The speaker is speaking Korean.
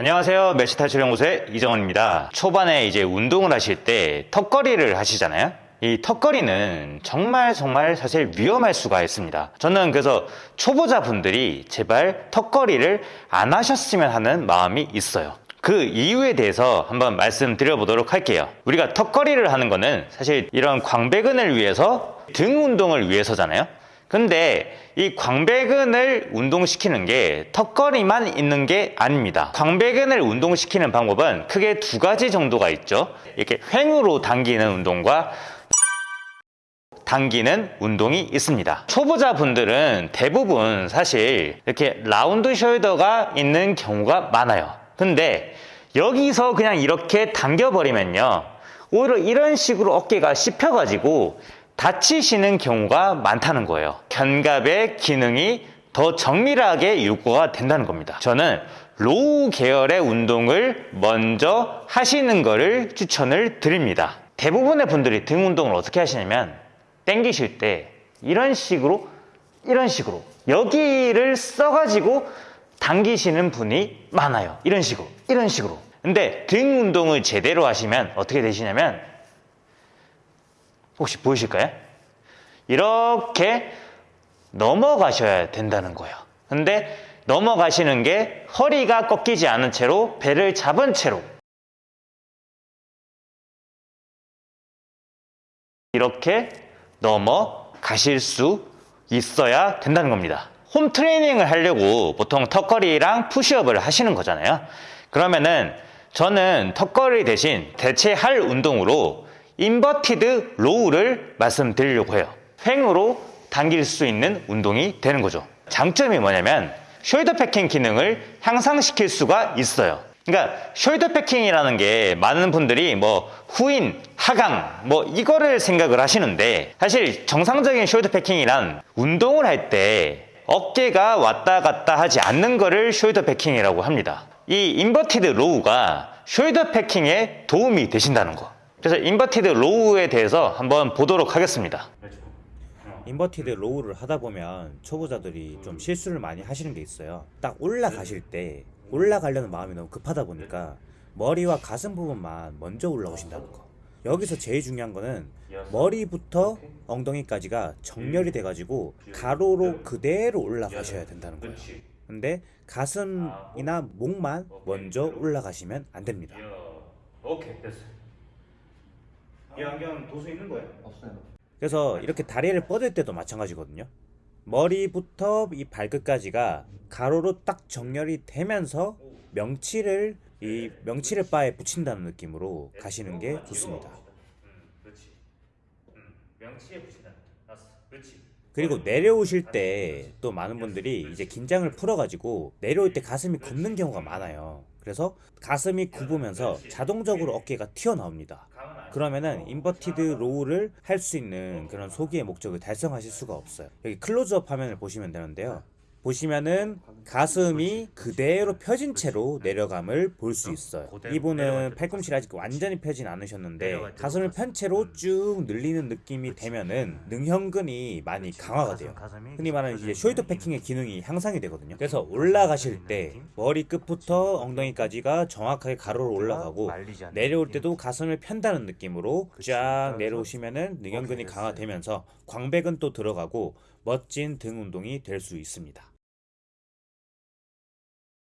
안녕하세요. 멜시탈출연구소의 이정원입니다. 초반에 이제 운동을 하실 때 턱걸이를 하시잖아요. 이 턱걸이는 정말 정말 사실 위험할 수가 있습니다. 저는 그래서 초보자분들이 제발 턱걸이를 안 하셨으면 하는 마음이 있어요. 그 이유에 대해서 한번 말씀드려 보도록 할게요. 우리가 턱걸이를 하는 거는 사실 이런 광배근을 위해서 등 운동을 위해서잖아요. 근데 이 광배근을 운동시키는 게 턱걸이만 있는 게 아닙니다. 광배근을 운동시키는 방법은 크게 두 가지 정도가 있죠. 이렇게 횡으로 당기는 운동과 당기는 운동이 있습니다. 초보자분들은 대부분 사실 이렇게 round shoulder가 있는 경우가 많아요. 근데 여기서 그냥 이렇게 당겨버리면요. 오히려 이런 식으로 어깨가 씹혀가지고 다치시는 경우가 많다는 거예요. 견갑의 기능이 더 정밀하게 요구가 된다는 겁니다. 저는 row 계열의 운동을 먼저 하시는 것을 추천을 드립니다. 대부분의 분들이 등 운동을 어떻게 하시냐면 땡기실 때 이런 식으로 이런 식으로 여기를 써가지고 당기시는 분이 많아요. 이런 식으로 이런 식으로. 근데 등 운동을 제대로 하시면 어떻게 되시냐면 혹시 보이실까요? 이렇게 넘어가셔야 된다는 거예요. 근데 넘어가시는 게 허리가 꺾이지 않은 채로 배를 잡은 채로 이렇게 넘어가실 수 있어야 된다는 겁니다. 홈 트레이닝을 하려고 보통 턱걸이랑 푸시업을 하시는 거잖아요. 그러면은 저는 턱걸이 대신 대체할 운동으로 inverted row를 말씀드리려고 해요. 횡으로 당길 수 있는 운동이 되는 거죠. 장점이 뭐냐면 shoulder packing 기능을 향상시킬 수가 있어요. 그러니까 shoulder packing이라는 게 많은 분들이 뭐 후인, 하강 뭐 이거를 생각을 하시는데 사실 정상적인 shoulder packing이란 운동을 할 때 어깨가 왔다 갔다 하지 않는 거를 shoulder packing이라고 합니다. 이 inverted row가 shoulder packing에 도움이 되신다는 거. 그래서 inverted row에 대해서 한번 보도록 하겠습니다. inverted row를 하다 보면 초보자들이 좀 실수를 많이 하시는 게 있어요. 딱 올라가실 때 올라가려는 마음이 너무 급하다 보니까 머리와 가슴 부분만 먼저 올라오신다는 거. 여기서 제일 중요한 거는 머리부터 엉덩이까지가 정렬이 돼가지고 가로로 그대로 올라가셔야 된다는 거예요. 근데 가슴이나 목만 먼저 올라가시면 안 됩니다. 오케이 됐어. 이 안경 도수 있는 거예요? 없어요. 그래서 이렇게 다리를 뻗을 때도 마찬가지거든요. 머리부터 이 발끝까지가 가로로 딱 정렬이 되면서 명치를 이 명치를 바에 붙인다는 느낌으로 가시는 게 좋습니다. 그렇지. 명치에 붙인다. 그렇지. 그리고 내려오실 때 또 많은 분들이 이제 긴장을 풀어가지고 내려올 때 가슴이 굽는 경우가 많아요. 그래서 가슴이 굽으면서 자동적으로 어깨가 튀어나옵니다. 그러면은 inverted row를 할 수 있는 그런 소기의 목적을 달성하실 수가 없어요. 여기 클로즈업 화면을 보시면 되는데요. 보시면은 가슴이 그대로 펴진 채로 내려감을 볼 수 있어요. 이분은 팔꿈치를 아직 완전히 펴진 않으셨는데 가슴을 편 채로 쭉 늘리는 느낌이 되면은 능형근이 많이 강화가 돼요. 흔히 말하는 이제 숄더 패킹의 기능이 향상이 되거든요. 그래서 올라가실 때 머리 끝부터 엉덩이까지가 정확하게 가로로 올라가고 내려올 때도 가슴을 편다는 느낌으로 쫙 내려오시면은 능형근이 강화되면서 광배근 또 들어가고 멋진 등 운동이 될 수 있습니다.